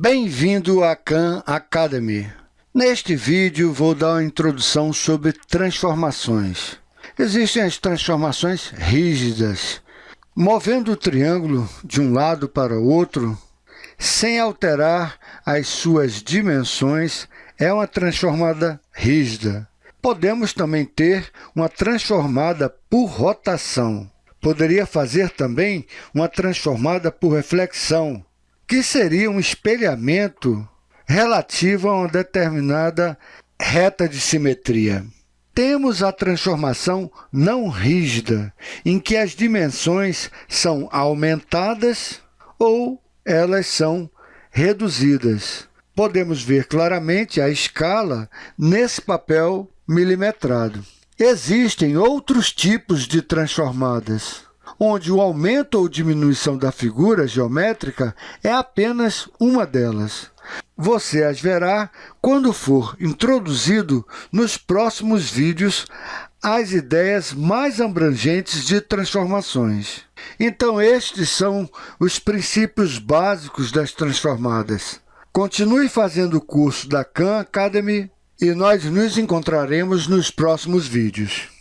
Bem-vindo à Khan Academy. Neste vídeo vou dar uma introdução sobre transformações. Existem as transformações rígidas. Movendo o triângulo de um lado para o outro, sem alterar as suas dimensões, é uma transformada rígida. Podemos também ter uma transformada por rotação. Poderia fazer também uma transformada por reflexão, que seria um espelhamento relativo a uma determinada reta de simetria. Temos a transformação não rígida, em que as dimensões são aumentadas ou elas são reduzidas. Podemos ver claramente a escala nesse papel milimetrado. Existem outros tipos de transformadas, onde o aumento ou diminuição da figura geométrica é apenas uma delas. Você as verá quando for introduzido nos próximos vídeos as ideias mais abrangentes de transformações. Então, estes são os princípios básicos das transformadas. Continue fazendo o curso da Khan Academy e nós nos encontraremos nos próximos vídeos.